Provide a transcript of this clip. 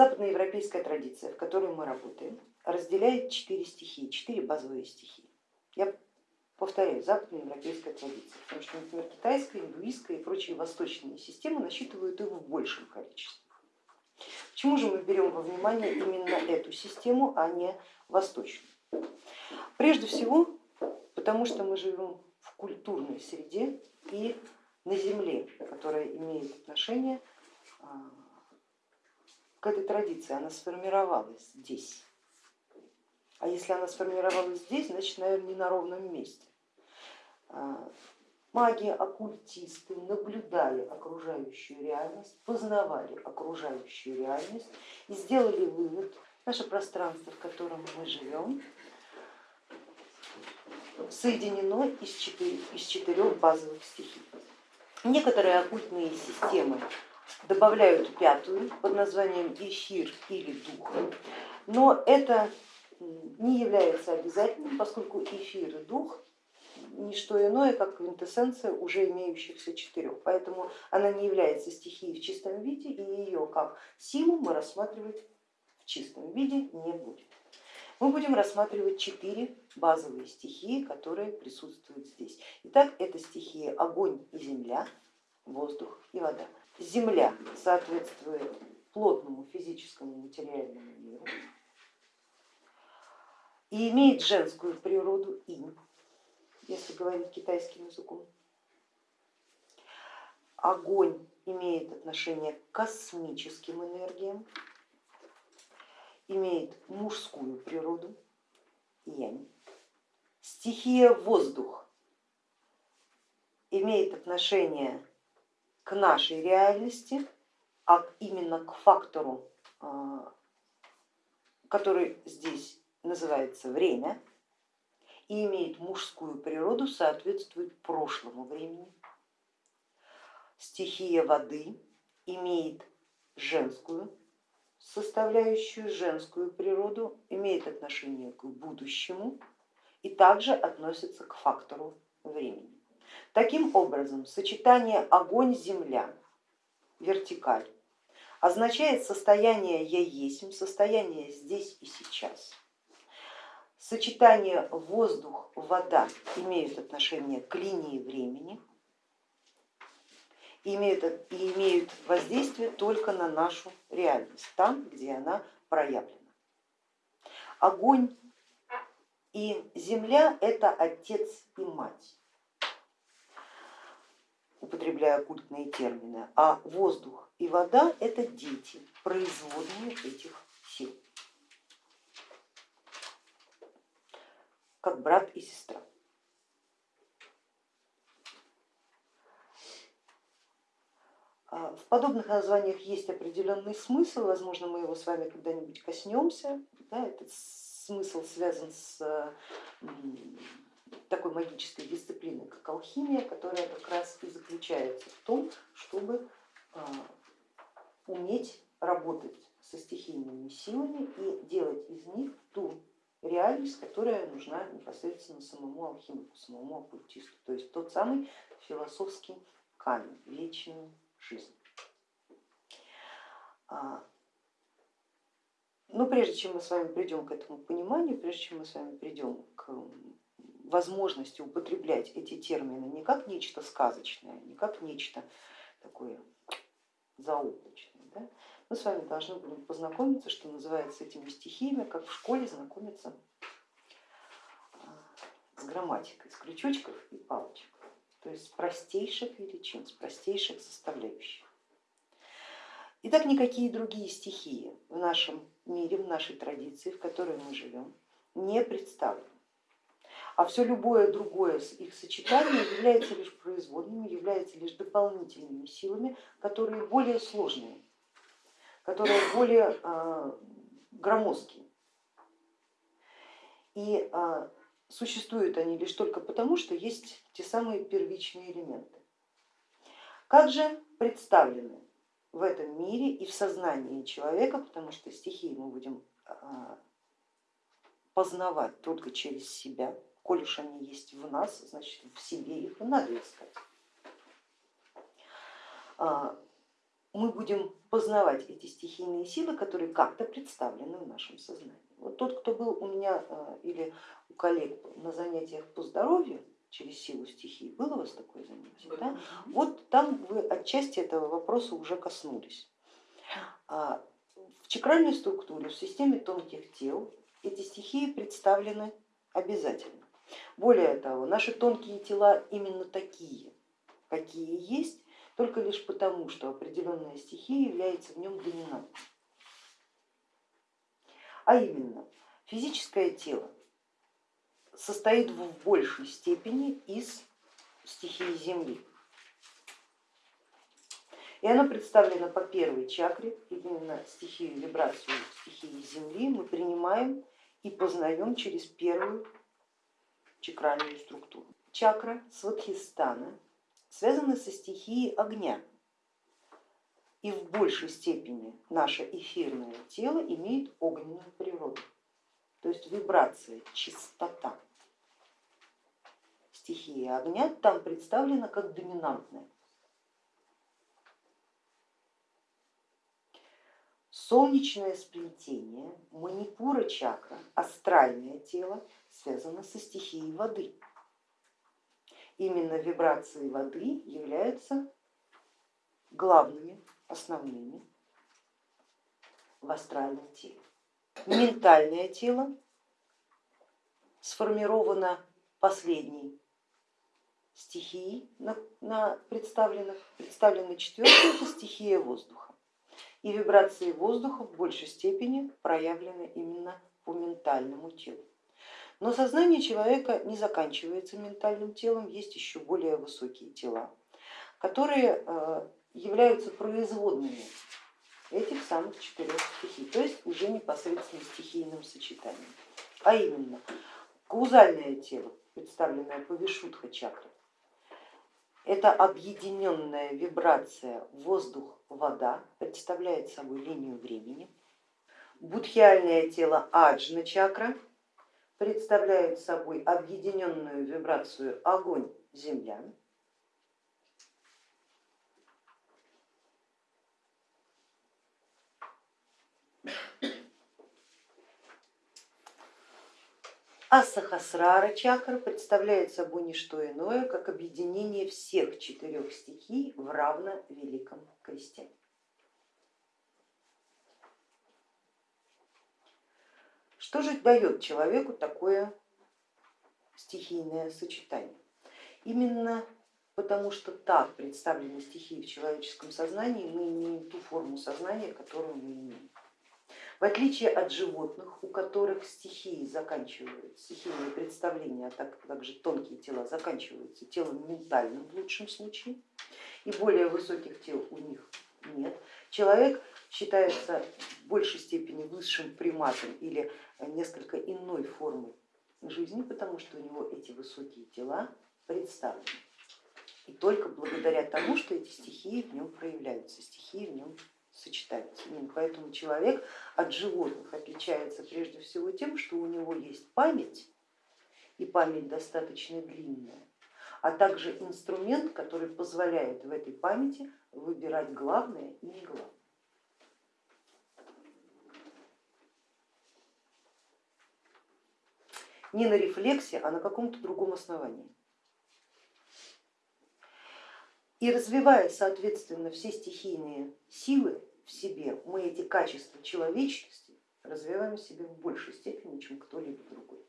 западноевропейская традиция, в которой мы работаем, разделяет четыре стихии, четыре базовые стихии. Я повторяю, западноевропейская традиция, потому что, например, китайская, индуистская и прочие восточные системы насчитывают их в большем количестве. Почему же мы берем во внимание именно эту систему, а не восточную? Прежде всего, потому что мы живем в культурной среде и на земле, которая имеет отношение к этой традиции, она сформировалась здесь. А если она сформировалась здесь, значит, наверное, не на ровном месте. А, маги, оккультисты наблюдали окружающую реальность, познавали окружающую реальность и сделали вывод, наше пространство, в котором мы живем, соединено из четырех базовых стихий. Некоторые оккультные системы добавляют пятую под названием эфир или дух, но это не является обязательным, поскольку эфир и дух не что иное, как квинтэссенция уже имеющихся четырех, поэтому она не является стихией в чистом виде и ее как силу мы рассматривать в чистом виде не будем. Мы будем рассматривать четыре базовые стихии, которые присутствуют здесь. Итак, это стихии огонь и земля, воздух и вода. Земля соответствует плотному физическому материальному миру и имеет женскую природу инь, если говорить китайским языком. Огонь имеет отношение к космическим энергиям, имеет мужскую природу, янь. Стихия воздух имеет отношение к нашей реальности, а именно к фактору, а, который здесь называется время, и имеет мужскую природу, соответствует прошлому времени. Стихия воды имеет женскую составляющую, женскую природу, имеет отношение к будущему и также относится к фактору времени. Таким образом, сочетание огонь-земля, вертикаль, означает состояние я есть, состояние здесь и сейчас. Сочетание воздух-вода имеют отношение к линии времени и имеют, воздействие только на нашу реальность, там, где она проявлена. Огонь и земля это отец и мать, употребляя культные термины, а воздух и вода это дети, производные этих сил. как брат и сестра. А, в подобных названиях есть определенный смысл, возможно, мы его с вами когда-нибудь коснемся. Да, этот смысл связан с такой магической дисциплиной, как алхимия, которая как раз и заключается в том, чтобы а, уметь работать со стихийными силами и делать из них ту реальность, которая нужна непосредственно самому алхимику, самому оккультисту, то есть тот самый философский камень, вечную жизнь. А, но прежде чем мы с вами придем к этому пониманию, прежде чем мы с вами придем к возможности употреблять эти термины не как нечто сказочное, не как нечто такое заоблачное, да, мы с вами должны будем познакомиться, что называется, с этими стихиями, как в школе знакомиться а, с грамматикой, с крючочков и палочек, то есть с простейших величин, с простейших составляющих. Итак, никакие другие стихии в нашем мире, в нашей традиции, в которой мы живем, не представлены. А все любое другое их сочетание является лишь производными, является лишь дополнительными силами, которые более сложные которые более а, громоздкие. И а, существуют они лишь только потому, что есть те самые первичные элементы. Как же представлены в этом мире и в сознании человека, потому что стихии мы будем а, познавать только через себя, коль уж они есть в нас, значит в себе их и надо искать мы будем познавать эти стихийные силы, которые как-то представлены в нашем сознании. Вот тот, кто был у меня э, или у коллег на занятиях по здоровью через силу стихии, было у вас такое занятие? Да? Вот там вы отчасти этого вопроса уже коснулись. А в чакральной структуре, в системе тонких тел эти стихии представлены обязательно. Более того, наши тонкие тела именно такие, какие есть, только лишь потому, что определенная стихия является в нем доминантной. А именно, физическое тело состоит в большей степени из стихии Земли. И оно представлено по первой чакре, именно стихию вибрацию стихии Земли мы принимаем и познаем через первую чакральную структуру. Чакра Сватхистана связана со стихией огня, и в большей степени наше эфирное тело имеет огненную природу, то есть вибрация, чистота. Стихия огня там представлена как доминантная. Солнечное сплетение, манипура чакра, астральное тело связано со стихией воды. Именно вибрации воды являются главными, основными в астральном теле. Ментальное тело сформировано последней стихией на, на представленных, представленной четвертой, это стихия воздуха и вибрации воздуха в большей степени проявлены именно по ментальному телу. Но сознание человека не заканчивается ментальным телом, есть еще более высокие тела, которые э, являются производными этих самых четырех стихий, то есть уже непосредственно стихийным сочетанием. А именно каузальное тело, представленное по Вишудха чакрой, это объединенная вибрация воздух-вода, представляет собой линию времени. Будхиальное тело аджна чакра представляет собой объединенную вибрацию огонь-земля. А Сахасрара чакра представляет собой не что иное, как объединение всех четырех стихий в равно великом кресте. Что же дает человеку такое стихийное сочетание? Именно потому что так представлены стихии в человеческом сознании, мы имеем ту форму сознания, которую мы имеем. В отличие от животных, у которых стихии заканчиваются, стихийные представления, а так, также тонкие тела заканчиваются телом ментальным в лучшем случае, и более высоких тел у них нет, человек считается в большей степени высшим приматом или несколько иной формой жизни, потому что у него эти высокие тела представлены. И только благодаря тому, что эти стихии в нем проявляются, стихии в нем сочетаются. Поэтому человек от животных отличается прежде всего тем, что у него есть память, и память достаточно длинная, а также инструмент, который позволяет в этой памяти выбирать главное и не главное. Не на рефлексе, а на каком-то другом основании. И развивая, соответственно, все стихийные силы, в себе, мы эти качества человечности развиваем в себе в большей степени, чем кто-либо другой.